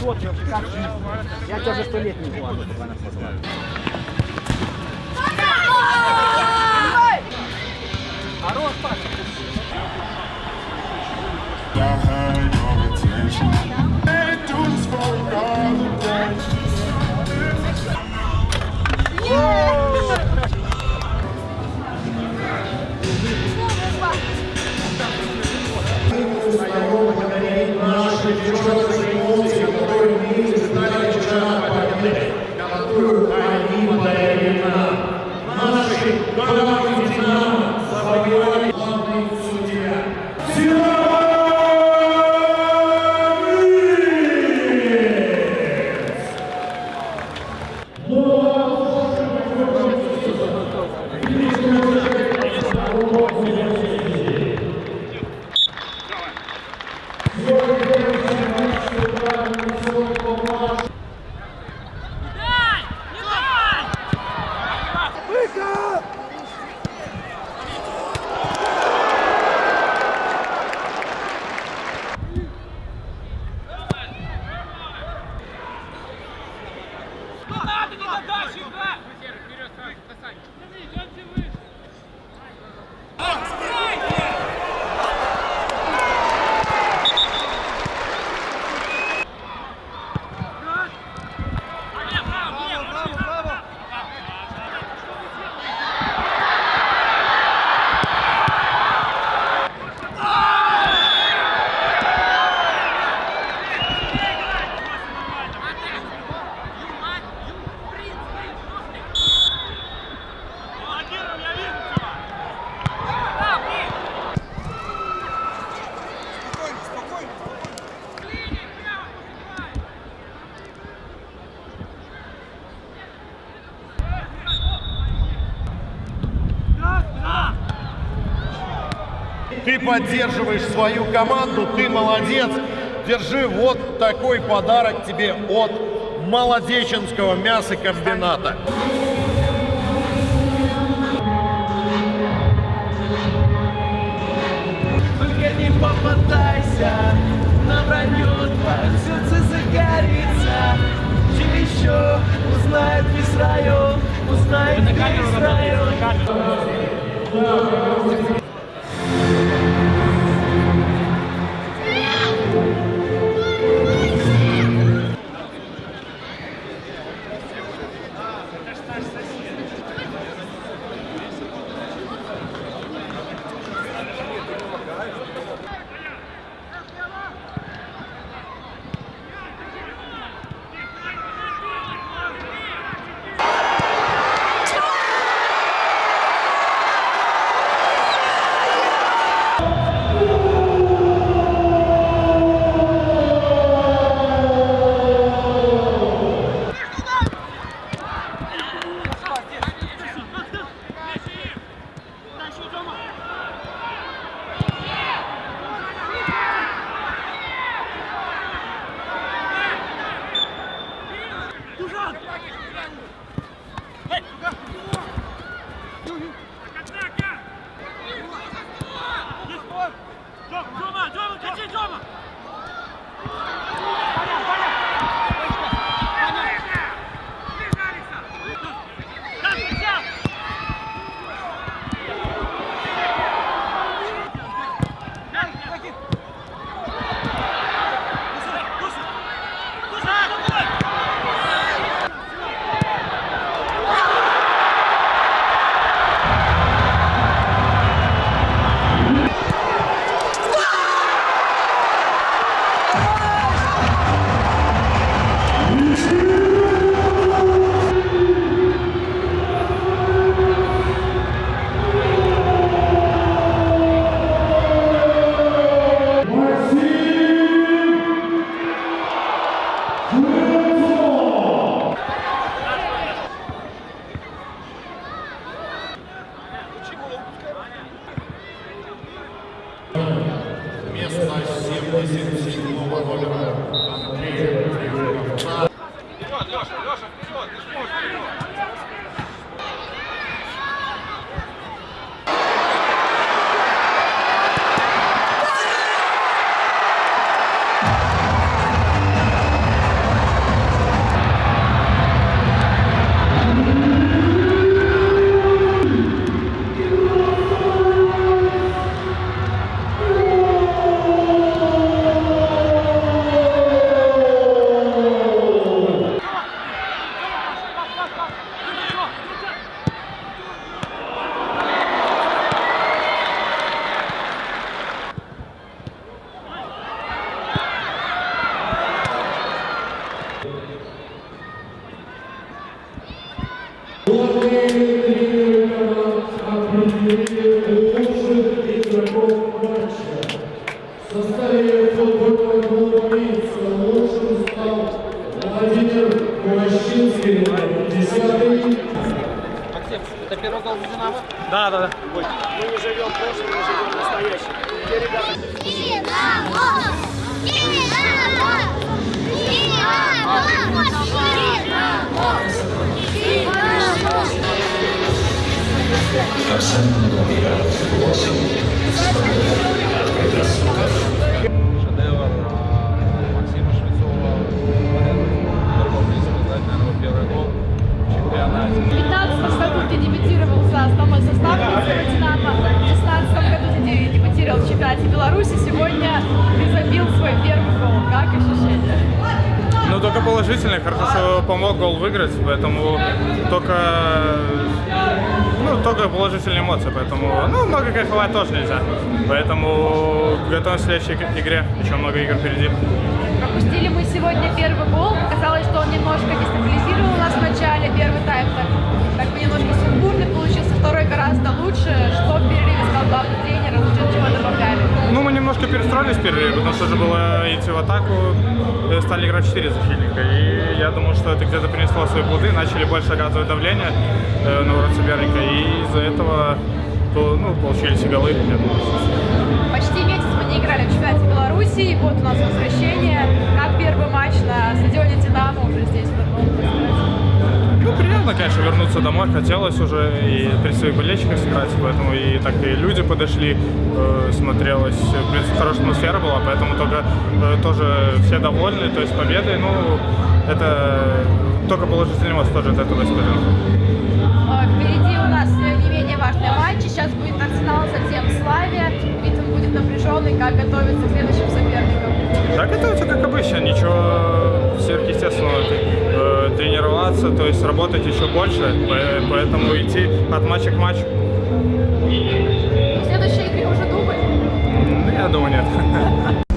Я тебя уже сто лет не видел. Подача! Вперед, сразу, касание. Ты поддерживаешь свою команду, ты молодец. Держи вот такой подарок тебе от Молодеченского мясокомбината. Только не попадайся на вранье Твое сердце загорится Тебе еще узнает весь район Узнает весь район Yeah. 撞撞嘛，撞嘛，赶紧撞嘛！Леша, Леша, вперед! Ты ж можешь, вперед! Это первый гол за Динамо? Да, да, да. Мы не живем прошлым, мы живем настоящим. Те ребята только положительный, хорошо, что помог гол выиграть, поэтому только, ну, только положительные эмоции, поэтому, ну, много кайфовать тоже нельзя, поэтому готовимся к следующей игре, еще много игр впереди. Пропустили мы сегодня первый гол. Казалось, что он немножко дестабилизировал нас в начале. Первый тайм так, как бы немножко сумбурный получился. Второй гораздо лучше. Что в перерыве сказал главный тренер? Лучше чего добавляли? Ну, мы немножко перестроились в перерыве, потому что же было идти в атаку, э, стали играть 4 защитника. И я думаю, что это где-то принесло свои плоды, начали больше оказывать давление э, на ворот соперника, и из-за этого то, ну, получились голы. Почти месяц мы не играли в чемпионате Беларуси. И вот у нас возвращение. Как первый матч на стадионе конечно, вернуться домой. Хотелось уже и при своих болельщиках сыграть, поэтому и так и люди подошли, э, смотрелось, в принципе, хорошая атмосфера была, поэтому только э, тоже все довольны, то есть победой, ну, это только положительный эмоции тоже от этого исходил. А, Впереди у нас э, не менее важные матчи. Сейчас будет Арсенал, затем Славия. Ритм будет напряженный. Как готовиться к следующим соперникам? Да, готовиться как обычно, ничего сверхъестественного тренироваться, то есть работать еще больше, поэтому идти от матча к матчу. В следующей игре уже думали? Ну, я думаю, нет.